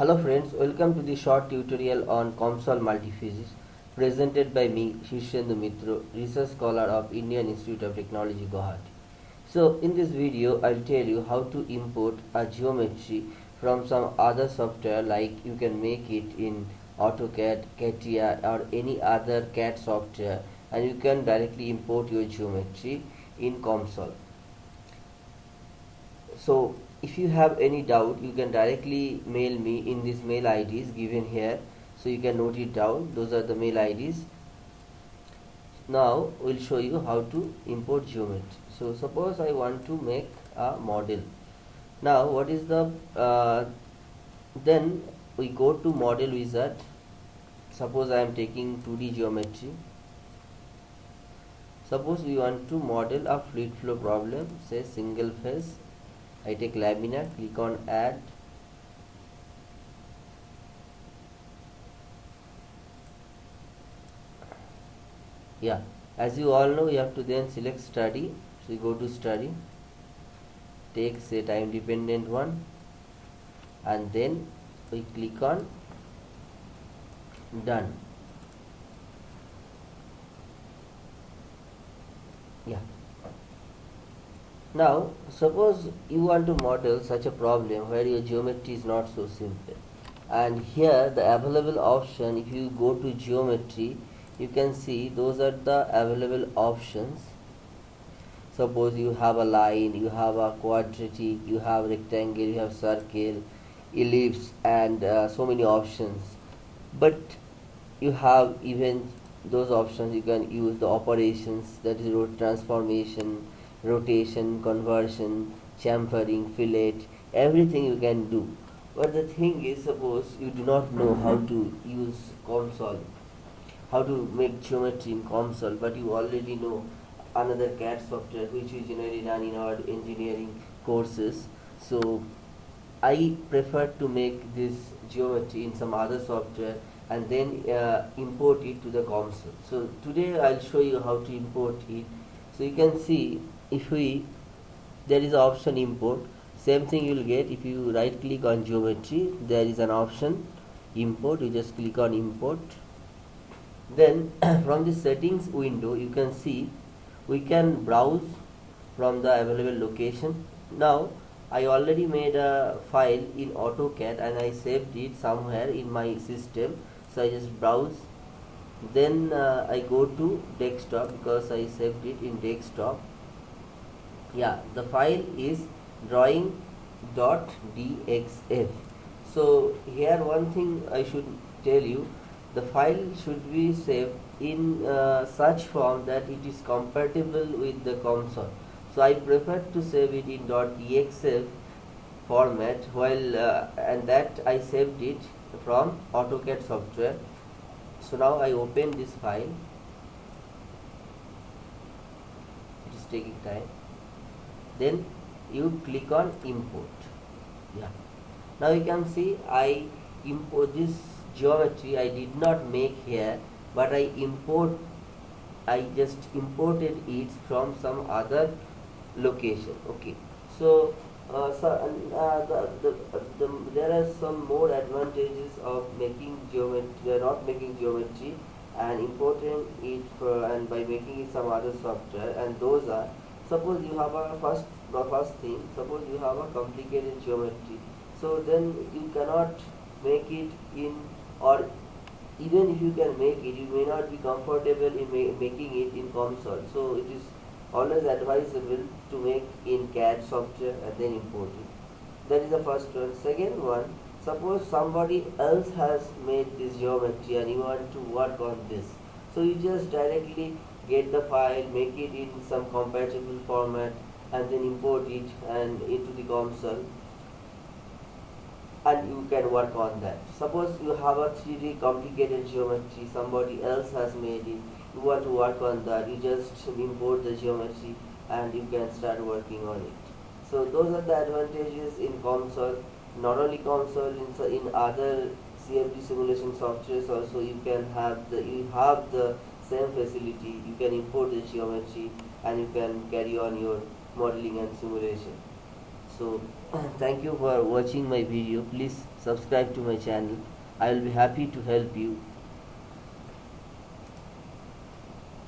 Hello friends, welcome to the short tutorial on COMSOL Multiphysics presented by me Shishendu Mitro, research scholar of Indian Institute of Technology Guwahati. So in this video I'll tell you how to import a geometry from some other software like you can make it in AutoCAD, CATIA or any other CAD software and you can directly import your geometry in COMSOL. So if you have any doubt you can directly mail me in this mail IDs given here. So you can note it down. Those are the mail IDs now we'll show you how to import geometry. So suppose I want to make a model. Now what is the uh, then we go to model wizard. Suppose I am taking 2D geometry. Suppose we want to model a fluid flow problem say single phase I take laminar click on add. Yeah as you all know you have to then select study. So you go to study take say time dependent one and then we click on done. Yeah now, suppose you want to model such a problem where your geometry is not so simple. And here the available option, if you go to geometry, you can see those are the available options. Suppose you have a line, you have a quadratic, you have rectangle, you have circle, ellipse and uh, so many options. But you have even those options you can use the operations that is root transformation rotation, conversion, chamfering, fillet, everything you can do. But the thing is, suppose you do not know how to use COMSOL, how to make geometry in COMSOL, but you already know another CAD software which we generally run in our engineering courses. So I prefer to make this geometry in some other software and then uh, import it to the COMSOL. So today I'll show you how to import it. So you can see if we there is option import. Same thing you will get if you right click on geometry there is an option import. You just click on import. Then from the settings window you can see we can browse from the available location. Now I already made a file in AutoCAD and I saved it somewhere in my system. So I just browse. Then uh, I go to desktop because I saved it in desktop yeah the file is drawing dot dxf so here one thing I should tell you the file should be saved in uh, such form that it is compatible with the COMSOL. So I prefer to save it in .dxf format while uh, and that I saved it from AutoCAD software. So now I open this file. It is taking time then you click on import. Yeah. Now you can see I import this geometry I did not make here but I import I just imported it from some other location. Okay. So uh, so uh, the, the, the, there are some more advantages of making geometry not making geometry and importing it for, and by making it some other software and those are suppose you have a first the first thing suppose you have a complicated geometry. So then you cannot make it in or even if you can make it you may not be comfortable in ma making it in COMSOL so it is always advisable to make in CAD software and then import it. That is the first one. Second one suppose somebody else has made this geometry and you want to work on this. So you just directly get the file make it in some compatible format and then import it and into the COMSOL. And you can work on that. Suppose you have a 3d complicated geometry somebody else has made it. You want to work on that. You just import the geometry and you can start working on it. So those are the advantages in COMSOL, not only COMSOL, in, in other CFD simulation softwares also you can have the you have the same facility you can import the geometry and you can carry on your modeling and simulation. So thank you for watching my video. Please subscribe to my channel. I will be happy to help you